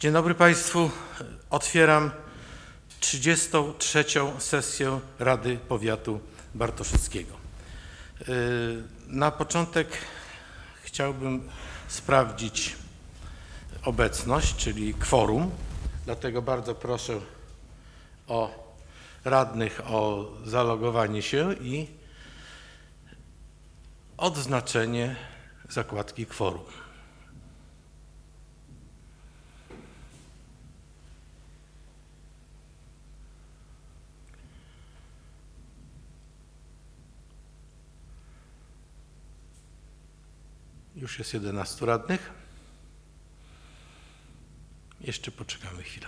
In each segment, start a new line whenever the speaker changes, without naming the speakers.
Dzień dobry Państwu. Otwieram 33. sesję Rady Powiatu Bartoszyckiego. Yy, Na początek chciałbym sprawdzić obecność, czyli kworum. Dlatego bardzo proszę o radnych o zalogowanie się i odznaczenie zakładki kworum. Już jest 11 radnych. Jeszcze poczekamy chwilę.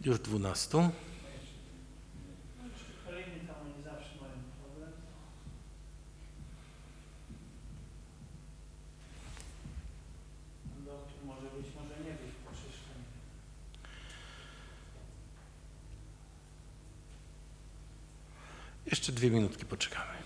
Już 12.
Kolejny tam oni zawsze mają problem. Doktor może być, może nie być po czyszczeniu.
Jeszcze dwie minutki poczekamy.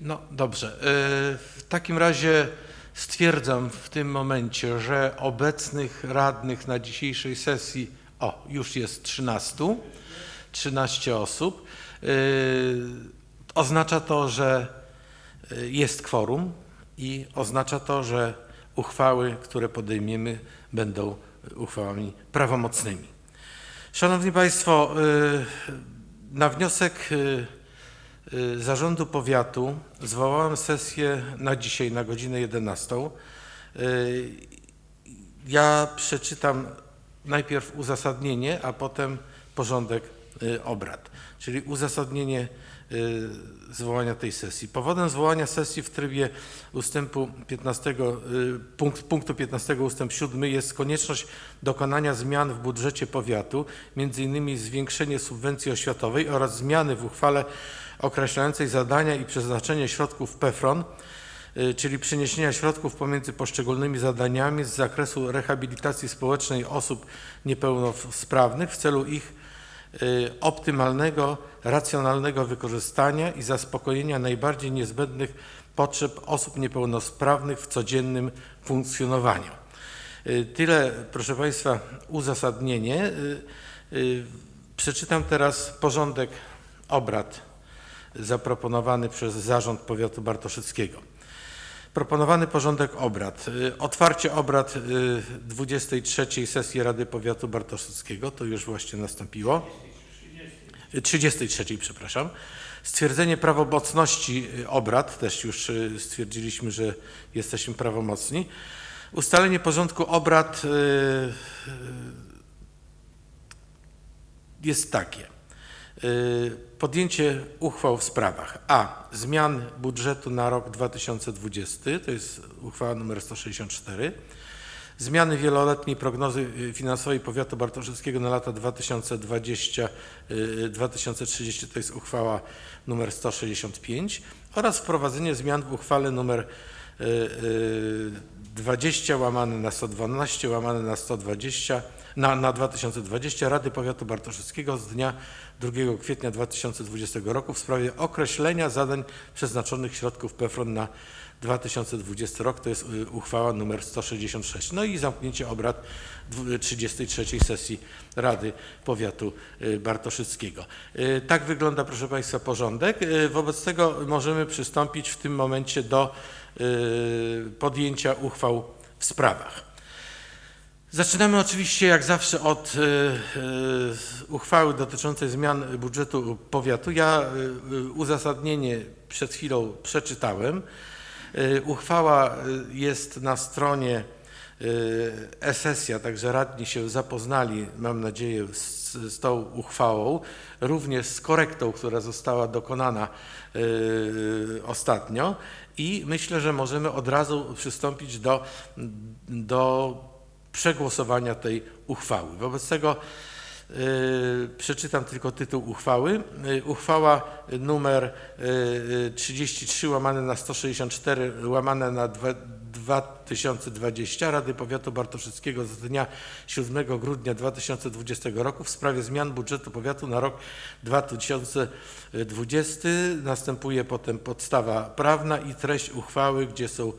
No dobrze. Y, W takim razie stwierdzam w tym momencie, że obecnych radnych na dzisiejszej sesji, o, już jest 13, 13 osób. Y, Oznacza to, że y, jest kworum i oznacza to, że uchwały, które podejmiemy, będą uchwałami prawomocnymi. Szanowni Państwo, y, na wniosek Zarządu Powiatu zwołałem sesję na dzisiaj, na godzinę 11. Y, Ja przeczytam najpierw uzasadnienie, a potem porządek y, obrad, czyli uzasadnienie y, zwołania tej sesji. Powodem zwołania sesji w trybie ustępu 15, y, punkt, punktu 15 ustęp 7 jest konieczność dokonania zmian w budżecie powiatu, m.in. zwiększenie subwencji oświatowej oraz zmiany w uchwale określającej zadania i przeznaczenie środków PEFRON, czyli przeniesienia środków pomiędzy poszczególnymi zadaniami z zakresu rehabilitacji społecznej osób niepełnosprawnych w celu ich y, optymalnego, racjonalnego wykorzystania i zaspokojenia najbardziej niezbędnych potrzeb osób niepełnosprawnych w codziennym funkcjonowaniu. Y, Tyle, proszę Państwa, uzasadnienie. Y, y, Przeczytam teraz porządek obrad zaproponowany przez Zarząd Powiatu Bartoszyckiego. Proponowany porządek obrad. Y, Otwarcie obrad y, 23 sesji Rady Powiatu Bartoszyckiego, to już właśnie nastąpiło. Y, 33, przepraszam. Stwierdzenie prawomocności y, obrad, też już y, stwierdziliśmy, że jesteśmy prawomocni. Ustalenie porządku obrad y, y, jest takie. Y, Podjęcie uchwał w sprawach a. zmian budżetu na rok 2020, to jest uchwała nr 164, zmiany wieloletniej prognozy y, finansowej powiatu bartoszyckiego na lata 2020-2030, to jest uchwała nr 165 oraz wprowadzenie zmian w uchwale nr y, y, 20 łamane na 112 łamane na 120 na, na 2020 Rady Powiatu Bartoszyckiego z dnia 2 kwietnia 2020 roku w sprawie określenia zadań przeznaczonych środków PFRON na 2020 rok, to jest y, uchwała nr 166. No i zamknięcie obrad dwu- 33 sesji Rady Powiatu y, Bartoszyckiego. Y, Tak wygląda, proszę Państwa, porządek. Y, Wobec tego możemy przystąpić w tym momencie do y, podjęcia uchwał w sprawach. Zaczynamy oczywiście jak zawsze od y, y, uchwały dotyczącej zmian budżetu powiatu. Ja y, y, uzasadnienie przed chwilą przeczytałem. Y, Uchwała y, jest na stronie y, e-sesja, także radni się zapoznali, mam nadzieję, z, z tą uchwałą, również z korektą, która została dokonana y, ostatnio i myślę, że możemy od razu przystąpić do, do przegłosowania tej uchwały. Wobec tego przeczytam tylko tytuł uchwały. Y, Uchwała numer y, 33 łamane na 164 łamane na dwa- 2020 Rady Powiatu Bartoszyckiego z dnia 7 grudnia 2020 roku w sprawie zmian budżetu powiatu na rok 2020. Następuje potem podstawa prawna i treść uchwały, gdzie są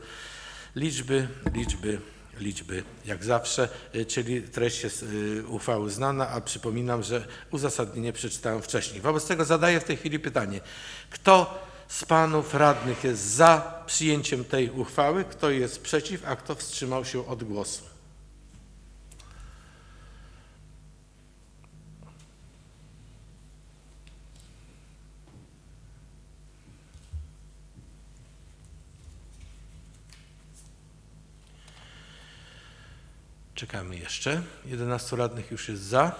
liczby, liczby, liczby, jak zawsze, y, czyli treść jest uchwały znana, a przypominam, że uzasadnienie przeczytałem wcześniej. Wobec tego zadaję w tej chwili pytanie, kto z panów radnych jest za przyjęciem tej uchwały, kto jest przeciw, a kto wstrzymał się od głosu? Czekamy jeszcze. 11 radnych już jest za.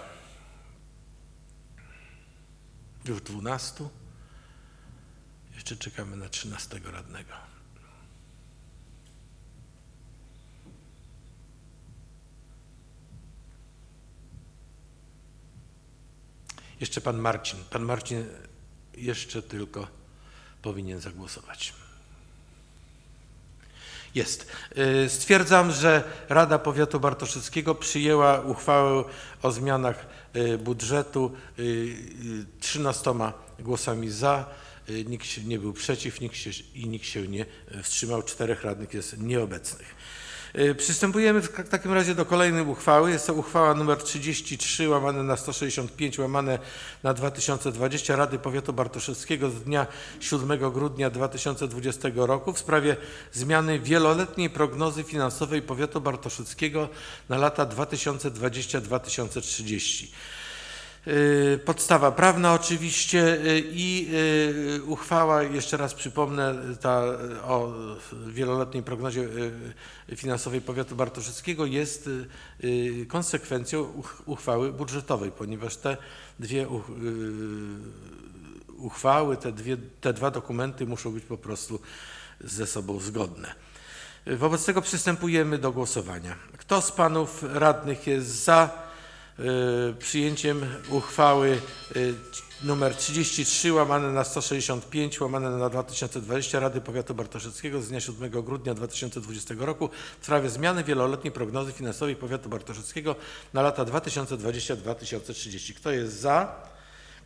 Już 12. Jeszcze czekamy na 13 radnego. Jeszcze pan Marcin. Pan Marcin jeszcze tylko powinien zagłosować. Jest. Y, Stwierdzam, że Rada Powiatu Bartoszyckiego przyjęła uchwałę o zmianach y, budżetu y, y, 13 głosami za, nikt się nie był przeciw nikt się, i nikt się nie wstrzymał. Czterech radnych jest nieobecnych. Y, Przystępujemy w takim razie do kolejnej uchwały. Jest to uchwała nr 33 łamane na 165 łamane na 2020 Rady Powiatu Bartoszewskiego z dnia 7 grudnia 2020 roku w sprawie zmiany wieloletniej prognozy finansowej Powiatu Bartoszewskiego na lata 2020-2030. Y, Podstawa prawna oczywiście y, i y, uchwała, jeszcze raz przypomnę, ta o wieloletniej prognozie finansowej powiatu bartoszyckiego jest konsekwencją uch- uchwały budżetowej, ponieważ te dwie uch- uchwały, te, dwie, te dwa dokumenty muszą być po prostu ze sobą zgodne. Wobec tego przystępujemy do głosowania. Kto z panów radnych jest za przyjęciem uchwały y, numer 33 łamane na 165 łamane na 2020 Rady Powiatu Bartoszyckiego z dnia 7 grudnia 2020 roku w sprawie zmiany wieloletniej prognozy finansowej Powiatu Bartoszyckiego na lata 2020-2030. Kto jest za?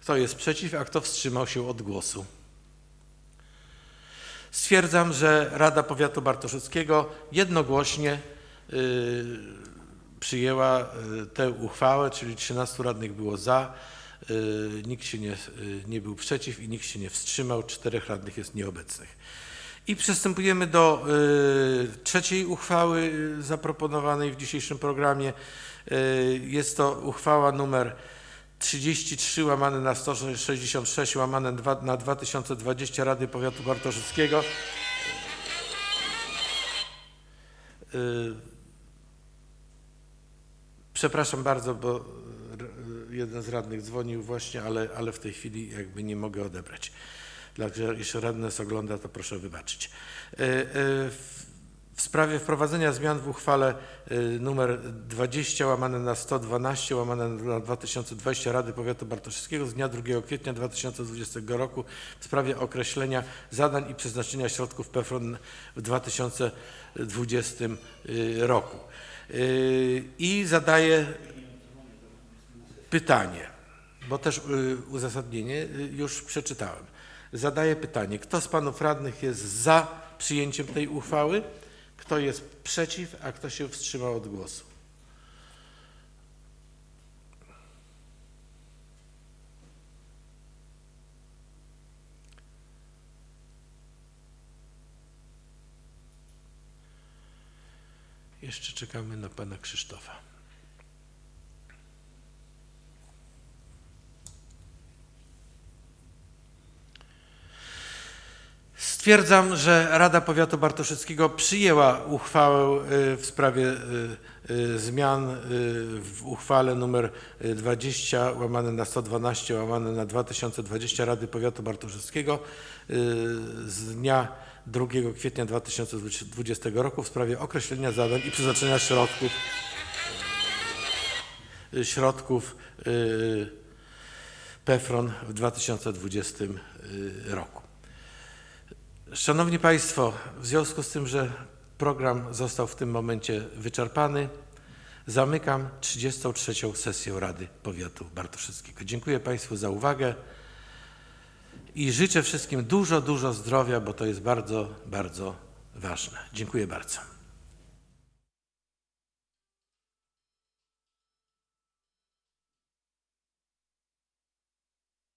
Kto jest przeciw? A kto wstrzymał się od głosu? Stwierdzam, że Rada Powiatu Bartoszyckiego jednogłośnie y, przyjęła y, tę uchwałę, czyli 13 radnych było za, y, nikt się nie, y, nie był przeciw i nikt się nie wstrzymał, czterech radnych jest nieobecnych. I przystępujemy do trzeciej uchwały zaproponowanej w dzisiejszym programie. Jest to uchwała numer 33 łamane na 166 łamane na 2020 Rady Powiatu Bartoszyckiego. Przepraszam bardzo, bo jeden z radnych dzwonił właśnie, ale, ale w tej chwili jakby nie mogę odebrać. Także jeśli radny nas ogląda, to proszę wybaczyć. Y, y, w- sprawie wprowadzenia zmian w uchwale y, numer 20 łamane na 112 łamane na 2020 Rady Powiatu Bartoszyckiego z dnia 2 kwietnia 2020 roku w sprawie określenia zadań i przeznaczenia środków PFRON w 2020 y, roku. Y, I zadaję pytanie, bo też y, uzasadnienie y, już przeczytałem. Zadaję pytanie, kto z panów radnych jest za przyjęciem tej uchwały, kto jest przeciw, a kto się wstrzymał od głosu? Jeszcze czekamy na pana Krzysztofa. Stwierdzam, że Rada Powiatu Bartoszyckiego przyjęła uchwałę y, w sprawie y, y, zmian w uchwale nr 20 łamane na 112 łamane na 2020 Rady Powiatu Bartoszyckiego z dnia 2 kwietnia 2020 roku w sprawie określenia zadań i przeznaczenia środków środków PEFRON w 2020 y, roku. Szanowni Państwo, w związku z tym, że program został w tym momencie wyczerpany, zamykam 33. sesję Rady Powiatu Bartoszyckiego. Dziękuję Państwu za uwagę i życzę wszystkim dużo, dużo zdrowia, bo to jest bardzo, bardzo ważne. Dziękuję bardzo.